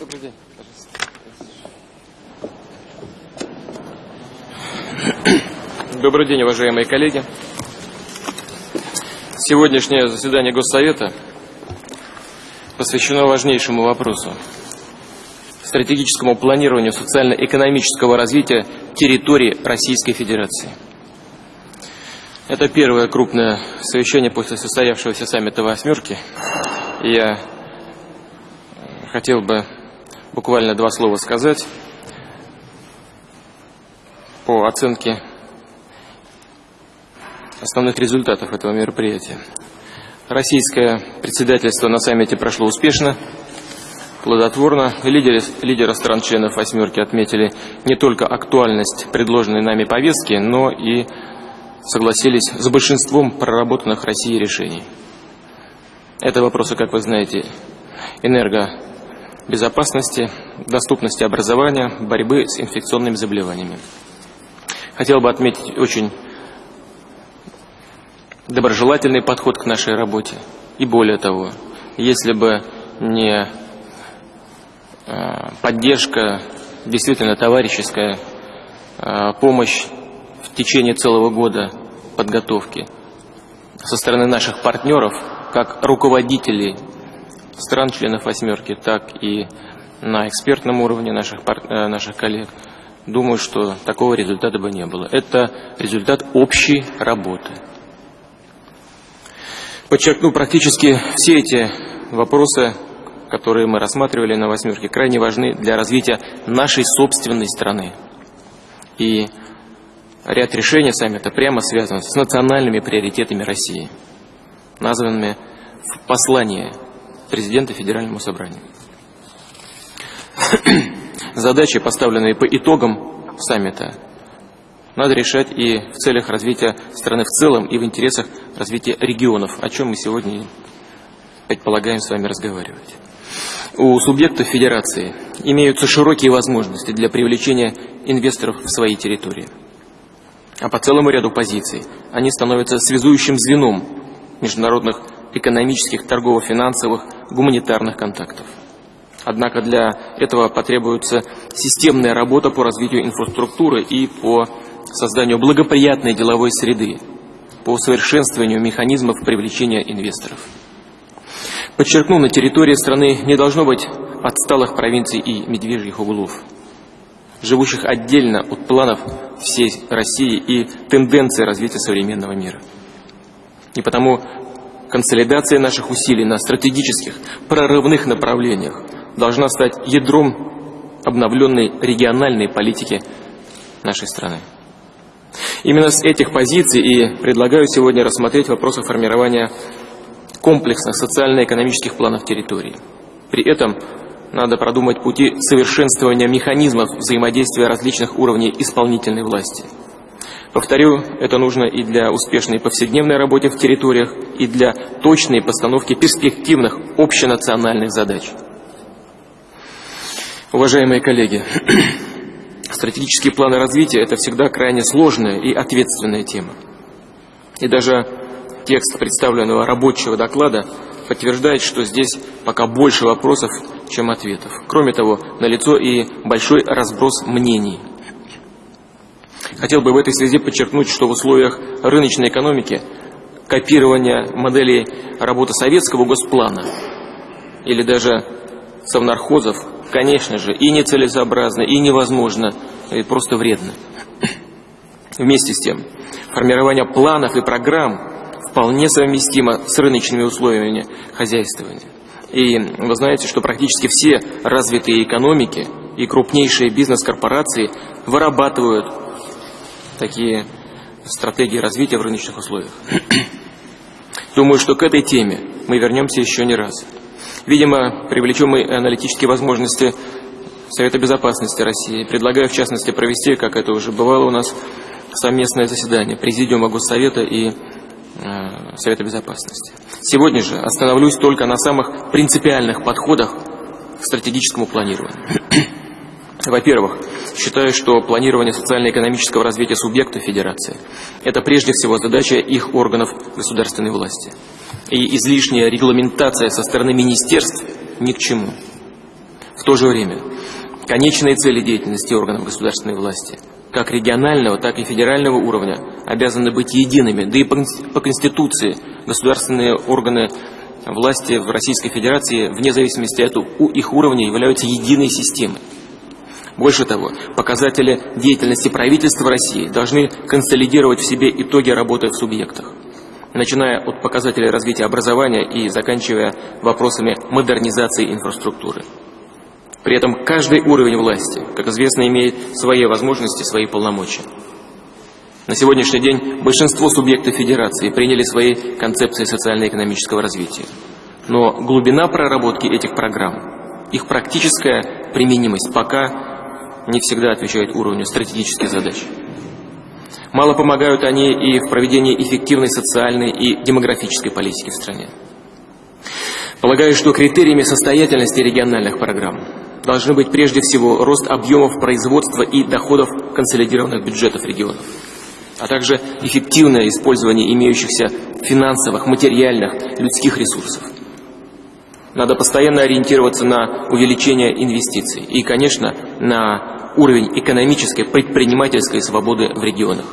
Добрый день, пожалуйста. Добрый день, уважаемые коллеги. Сегодняшнее заседание Госсовета посвящено важнейшему вопросу – стратегическому планированию социально-экономического развития территории Российской Федерации. Это первое крупное совещание после состоявшегося саммита «восьмерки». Я хотел бы буквально два слова сказать по оценке основных результатов этого мероприятия. Российское председательство на саммите прошло успешно, плодотворно. Лидеры, лидеры стран-членов «восьмерки» отметили не только актуальность предложенной нами повестки, но и согласились с большинством проработанных Россией решений. Это вопросы, как вы знаете, энергобезопасности, доступности образования, борьбы с инфекционными заболеваниями. Хотел бы отметить очень доброжелательный подход к нашей работе. И более того, если бы не э, поддержка, действительно товарищеская э, помощь в течение целого года подготовки со стороны наших партнеров, как руководителей стран-членов «восьмерки», так и на экспертном уровне наших, э, наших коллег, думаю, что такого результата бы не было. Это результат общей работы. Подчеркну, практически все эти вопросы, которые мы рассматривали на «восьмерке», крайне важны для развития нашей собственной страны. И ряд решений саммита прямо связан с национальными приоритетами России, названными в послании президента Федеральному собранию. Задачи, поставленные по итогам саммита, надо решать и в целях развития страны в целом, и в интересах развития регионов, о чем мы сегодня предполагаем с вами разговаривать. У субъектов федерации имеются широкие возможности для привлечения инвесторов в свои территории. А по целому ряду позиций они становятся связующим звеном международных экономических, торгово-финансовых, гуманитарных контактов. Однако для этого потребуется системная работа по развитию инфраструктуры и по созданию благоприятной деловой среды, по усовершенствованию механизмов привлечения инвесторов. Подчеркну, на территории страны не должно быть отсталых провинций и медвежьих углов, живущих отдельно от планов всей России и тенденции развития современного мира. И потому консолидация наших усилий на стратегических, прорывных направлениях должна стать ядром обновленной региональной политики нашей страны. Именно с этих позиций и предлагаю сегодня рассмотреть вопросы формирования комплексных социально-экономических планов территории. При этом надо продумать пути совершенствования механизмов взаимодействия различных уровней исполнительной власти. Повторю, это нужно и для успешной повседневной работы в территориях, и для точной постановки перспективных общенациональных задач. Уважаемые коллеги, Стратегические планы развития – это всегда крайне сложная и ответственная тема. И даже текст представленного рабочего доклада подтверждает, что здесь пока больше вопросов, чем ответов. Кроме того, налицо и большой разброс мнений. Хотел бы в этой связи подчеркнуть, что в условиях рыночной экономики копирование моделей работы советского госплана или даже совнархозов конечно же, и нецелесообразно, и невозможно, и просто вредно. Вместе с тем, формирование планов и программ вполне совместимо с рыночными условиями хозяйствования. И вы знаете, что практически все развитые экономики и крупнейшие бизнес-корпорации вырабатывают такие стратегии развития в рыночных условиях. Думаю, что к этой теме мы вернемся еще не раз. Видимо, привлечем мы аналитические возможности Совета Безопасности России. Предлагаю, в частности, провести, как это уже бывало у нас, совместное заседание Президиума Госсовета и э, Совета Безопасности. Сегодня же остановлюсь только на самых принципиальных подходах к стратегическому планированию. Во-первых, считаю, что планирование социально-экономического развития субъекта Федерации – это прежде всего задача их органов государственной власти и излишняя регламентация со стороны министерств ни к чему. В то же время конечные цели деятельности органов государственной власти, как регионального, так и федерального уровня, обязаны быть едиными, да и по Конституции государственные органы власти в Российской Федерации, вне зависимости от их уровня, являются единой системой. Больше того, показатели деятельности правительства России должны консолидировать в себе итоги работы в субъектах, начиная от показателей развития образования и заканчивая вопросами модернизации инфраструктуры. При этом каждый уровень власти, как известно, имеет свои возможности, свои полномочия. На сегодняшний день большинство субъектов Федерации приняли свои концепции социально-экономического развития. Но глубина проработки этих программ, их практическая применимость пока не всегда отвечают уровню стратегических задач. Мало помогают они и в проведении эффективной социальной и демографической политики в стране. Полагаю, что критериями состоятельности региональных программ должны быть прежде всего рост объемов производства и доходов консолидированных бюджетов регионов, а также эффективное использование имеющихся финансовых, материальных, людских ресурсов. Надо постоянно ориентироваться на увеличение инвестиций и, конечно, на уровень экономической предпринимательской свободы в регионах.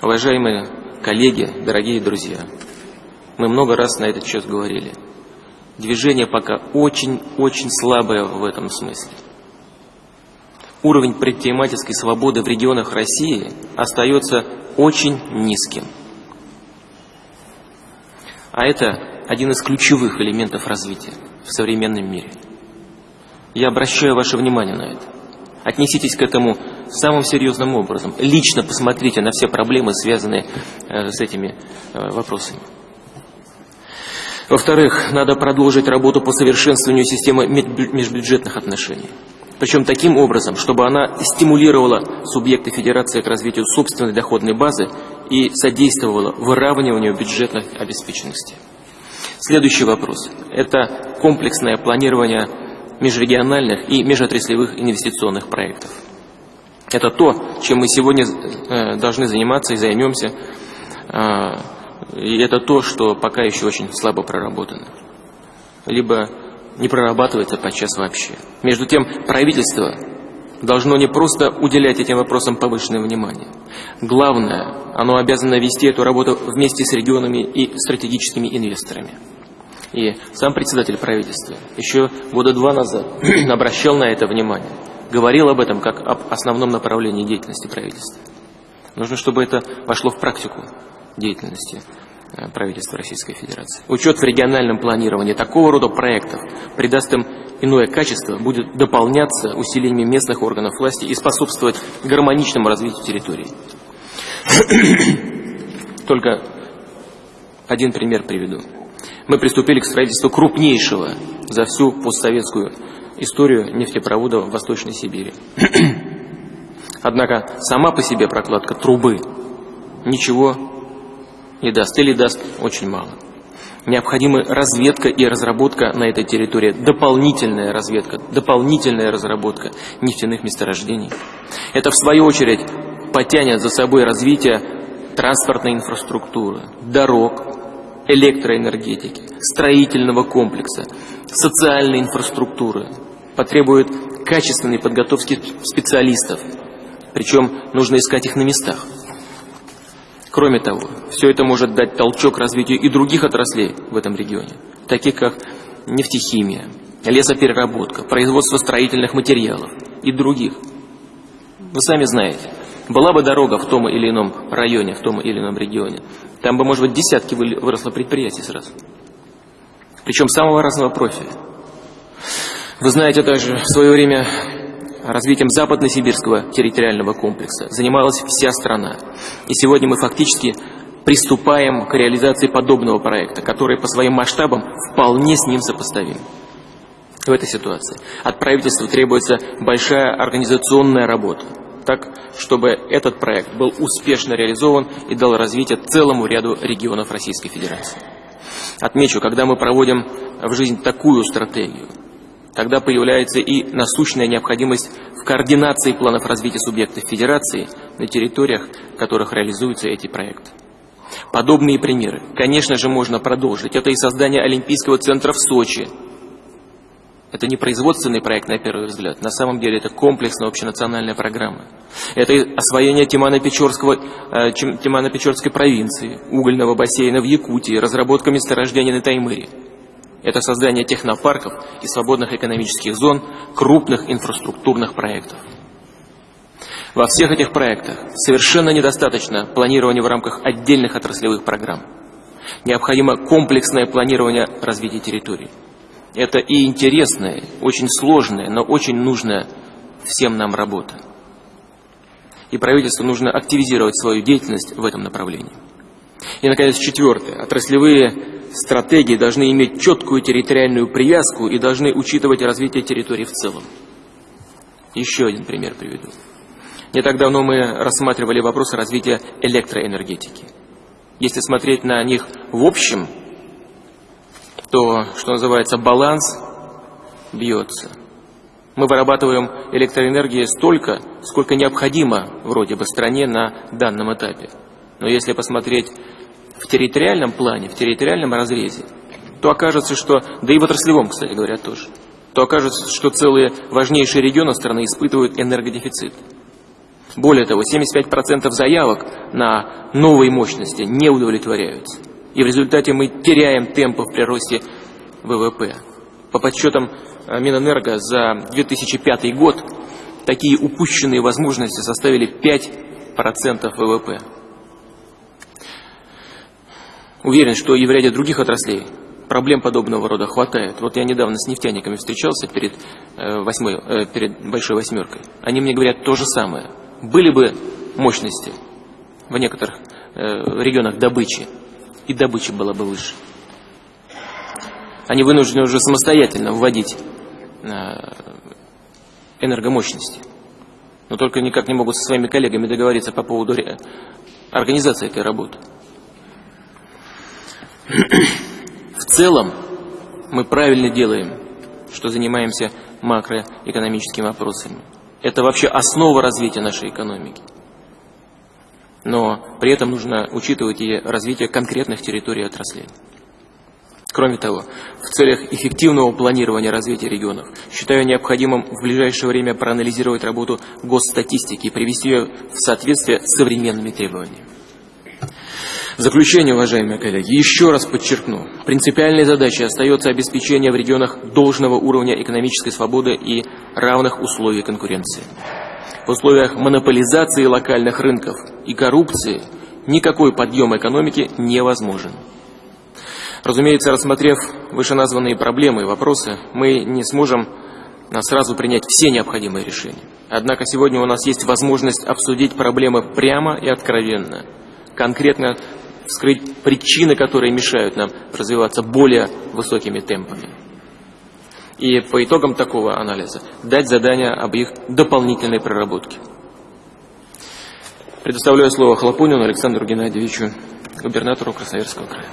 Уважаемые коллеги, дорогие друзья, мы много раз на этот счет говорили. Движение пока очень-очень слабое в этом смысле. Уровень предпринимательской свободы в регионах России остается очень низким. А это один из ключевых элементов развития в современном мире. Я обращаю ваше внимание на это. Отнеситесь к этому самым серьезным образом. Лично посмотрите на все проблемы, связанные э, с этими э, вопросами. Во-вторых, надо продолжить работу по совершенствованию системы межбюджетных отношений. Причем таким образом, чтобы она стимулировала субъекты федерации к развитию собственной доходной базы и содействовала выравниванию бюджетной обеспеченности. Следующий вопрос – это комплексное планирование межрегиональных и межотраслевых инвестиционных проектов. Это то, чем мы сегодня э, должны заниматься и займемся. А, и это то, что пока еще очень слабо проработано. Либо не прорабатывается подчас вообще. Между тем, правительство должно не просто уделять этим вопросам повышенное внимание. Главное, оно обязано вести эту работу вместе с регионами и стратегическими инвесторами. И сам председатель правительства еще года два назад обращал на это внимание, говорил об этом как об основном направлении деятельности правительства. Нужно, чтобы это вошло в практику деятельности э, правительства Российской Федерации. Учет в региональном планировании такого рода проектов придаст им иное качество, будет дополняться усилением местных органов власти и способствовать гармоничному развитию территории. Только один пример приведу мы приступили к строительству крупнейшего за всю постсоветскую историю нефтепровода в Восточной Сибири. Однако сама по себе прокладка трубы ничего не даст или даст очень мало. Необходима разведка и разработка на этой территории, дополнительная разведка, дополнительная разработка нефтяных месторождений. Это, в свою очередь, потянет за собой развитие транспортной инфраструктуры, дорог, электроэнергетики, строительного комплекса, социальной инфраструктуры. Потребует качественной подготовки специалистов. Причем нужно искать их на местах. Кроме того, все это может дать толчок развитию и других отраслей в этом регионе, таких как нефтехимия, лесопереработка, производство строительных материалов и других. Вы сами знаете, была бы дорога в том или ином районе, в том или ином регионе, там бы, может быть, десятки выросло предприятий сразу. Причем самого разного профиля. Вы знаете также, в свое время развитием западно-сибирского территориального комплекса занималась вся страна. И сегодня мы фактически приступаем к реализации подобного проекта, который по своим масштабам вполне с ним сопоставим. В этой ситуации от правительства требуется большая организационная работа так, чтобы этот проект был успешно реализован и дал развитие целому ряду регионов Российской Федерации. Отмечу, когда мы проводим в жизнь такую стратегию, тогда появляется и насущная необходимость в координации планов развития субъектов Федерации на территориях, в которых реализуются эти проекты. Подобные примеры, конечно же, можно продолжить. Это и создание Олимпийского центра в Сочи, Это не производственный проект, на первый взгляд. На самом деле это комплексная общенациональная программа. Это освоение Тимано-Печорской Тимано провинции, угольного бассейна в Якутии, разработка месторождений на Таймыре. Это создание технопарков и свободных экономических зон, крупных инфраструктурных проектов. Во всех этих проектах совершенно недостаточно планирования в рамках отдельных отраслевых программ. Необходимо комплексное планирование развития территорий. Это и интересная, очень сложная, но очень нужная всем нам работа. И правительству нужно активизировать свою деятельность в этом направлении. И, наконец, четвертое. Отраслевые стратегии должны иметь четкую территориальную привязку и должны учитывать развитие территории в целом. Еще один пример приведу. Не так давно мы рассматривали вопросы развития электроэнергетики. Если смотреть на них в общем, то, что называется, баланс бьется. Мы вырабатываем электроэнергии столько, сколько необходимо вроде бы стране на данном этапе. Но если посмотреть в территориальном плане, в территориальном разрезе, то окажется, что, да и в отраслевом, кстати говоря, тоже, то окажется, что целые важнейшие регионы страны испытывают энергодефицит. Более того, 75% заявок на новые мощности не удовлетворяются. И в результате мы теряем темпы в приросте ВВП. По подсчетам э, Минэнерго за 2005 год такие упущенные возможности составили 5% ВВП. Уверен, что и в ряде других отраслей проблем подобного рода хватает. Вот я недавно с нефтяниками встречался перед, э, восьмой, э, перед большой восьмеркой. Они мне говорят то же самое – были бы мощности в некоторых э, регионах добычи, и добыча была бы выше. Они вынуждены уже самостоятельно вводить э, энергомощности. Но только никак не могут со своими коллегами договориться по поводу организации этой работы. В целом мы правильно делаем, что занимаемся макроэкономическими вопросами. Это вообще основа развития нашей экономики. Но при этом нужно учитывать и развитие конкретных территорий отраслей. Кроме того, в целях эффективного планирования развития регионов считаю необходимым в ближайшее время проанализировать работу госстатистики и привести ее в соответствие с современными требованиями. В заключение, уважаемые коллеги, еще раз подчеркну, принципиальной задачей остается обеспечение в регионах должного уровня экономической свободы и равных условий конкуренции. В условиях монополизации локальных рынков и коррупции никакой подъем экономики невозможен. Разумеется, рассмотрев вышеназванные проблемы и вопросы, мы не сможем сразу принять все необходимые решения. Однако сегодня у нас есть возможность обсудить проблемы прямо и откровенно, конкретно вскрыть причины, которые мешают нам развиваться более высокими темпами. И по итогам такого анализа дать задание об их дополнительной проработке. Предоставляю слово Хлопунину Александру Геннадьевичу, губернатору Красноярского края.